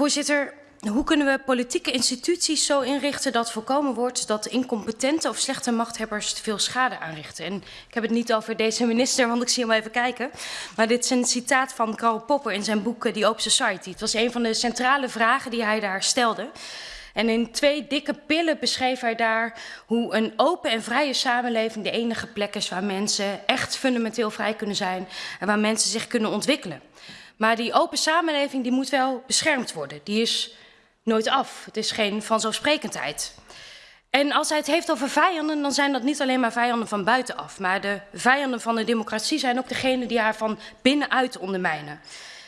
Voorzitter, hoe kunnen we politieke instituties zo inrichten dat voorkomen wordt dat incompetente of slechte machthebbers veel schade aanrichten? En ik heb het niet over deze minister, want ik zie hem even kijken. Maar dit is een citaat van Karl Popper in zijn boek The Open Society. Het was een van de centrale vragen die hij daar stelde. En in twee dikke pillen beschreef hij daar hoe een open en vrije samenleving de enige plek is waar mensen echt fundamenteel vrij kunnen zijn en waar mensen zich kunnen ontwikkelen. Maar die open samenleving die moet wel beschermd worden. Die is nooit af. Het is geen vanzelfsprekendheid. En als hij het heeft over vijanden, dan zijn dat niet alleen maar vijanden van buitenaf. Maar de vijanden van de democratie zijn ook degenen die haar van binnenuit ondermijnen.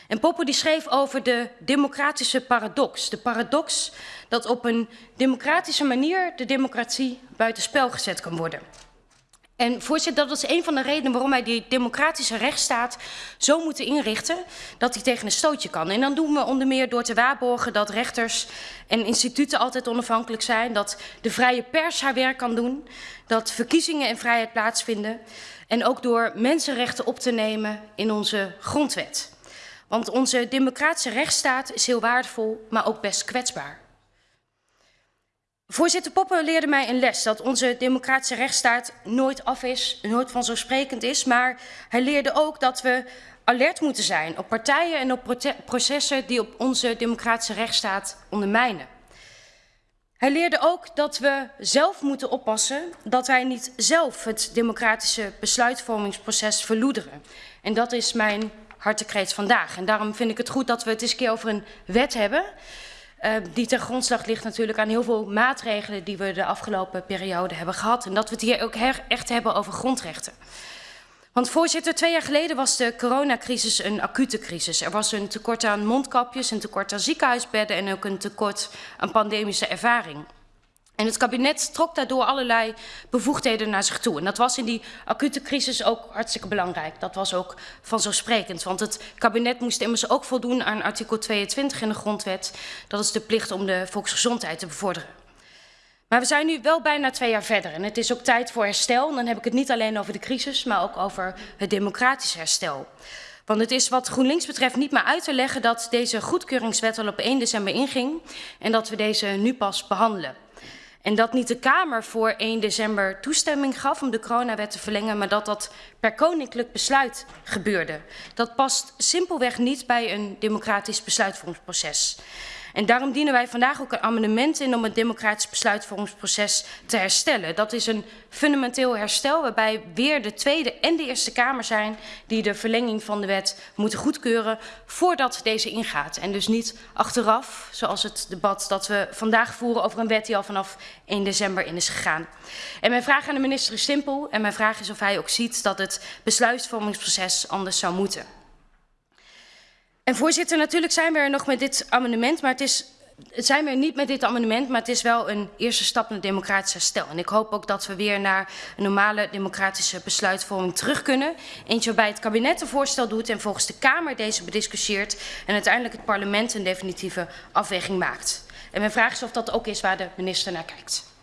En Popper die schreef over de democratische paradox. De paradox dat op een democratische manier de democratie buitenspel gezet kan worden. En voorzitter, dat is een van de redenen waarom wij die democratische rechtsstaat zo moeten inrichten dat die tegen een stootje kan. En dan doen we onder meer door te waarborgen dat rechters en instituten altijd onafhankelijk zijn, dat de vrije pers haar werk kan doen, dat verkiezingen in vrijheid plaatsvinden en ook door mensenrechten op te nemen in onze grondwet. Want onze democratische rechtsstaat is heel waardevol, maar ook best kwetsbaar. Voorzitter Poppen leerde mij een les dat onze democratische rechtsstaat nooit af is, nooit vanzelfsprekend is. Maar hij leerde ook dat we alert moeten zijn op partijen en op processen die op onze democratische rechtsstaat ondermijnen. Hij leerde ook dat we zelf moeten oppassen dat wij niet zelf het democratische besluitvormingsproces verloederen. En dat is mijn hartekreet vandaag. En daarom vind ik het goed dat we het eens een keer over een wet hebben die ten grondslag ligt natuurlijk aan heel veel maatregelen die we de afgelopen periode hebben gehad. En dat we het hier ook echt hebben over grondrechten. Want voorzitter, twee jaar geleden was de coronacrisis een acute crisis. Er was een tekort aan mondkapjes, een tekort aan ziekenhuisbedden en ook een tekort aan pandemische ervaring. En het kabinet trok daardoor allerlei bevoegdheden naar zich toe. En dat was in die acute crisis ook hartstikke belangrijk. Dat was ook vanzelfsprekend. Want het kabinet moest immers ook voldoen aan artikel 22 in de grondwet. Dat is de plicht om de volksgezondheid te bevorderen. Maar we zijn nu wel bijna twee jaar verder. En het is ook tijd voor herstel. Dan heb ik het niet alleen over de crisis, maar ook over het democratisch herstel. Want het is wat GroenLinks betreft niet meer uit te leggen dat deze goedkeuringswet al op 1 december inging. En dat we deze nu pas behandelen. En dat niet de Kamer voor 1 december toestemming gaf om de coronawet te verlengen, maar dat dat per koninklijk besluit gebeurde. Dat past simpelweg niet bij een democratisch besluitvormingsproces. En daarom dienen wij vandaag ook een amendement in om het democratisch besluitvormingsproces te herstellen. Dat is een fundamenteel herstel waarbij weer de Tweede en de Eerste Kamer zijn die de verlenging van de wet moeten goedkeuren voordat deze ingaat. En dus niet achteraf, zoals het debat dat we vandaag voeren over een wet die al vanaf 1 december in is gegaan. En mijn vraag aan de minister is simpel en mijn vraag is of hij ook ziet dat het besluitvormingsproces anders zou moeten. En voorzitter, natuurlijk zijn we er nog met dit amendement, maar het is zijn we er niet met dit amendement, maar het is wel een eerste stap naar democratisch herstel. En ik hoop ook dat we weer naar een normale democratische besluitvorming terug kunnen. Eentje waarbij het kabinet een voorstel doet en volgens de Kamer deze bediscussieert en uiteindelijk het parlement een definitieve afweging maakt. En mijn vraag is of dat ook is waar de minister naar kijkt.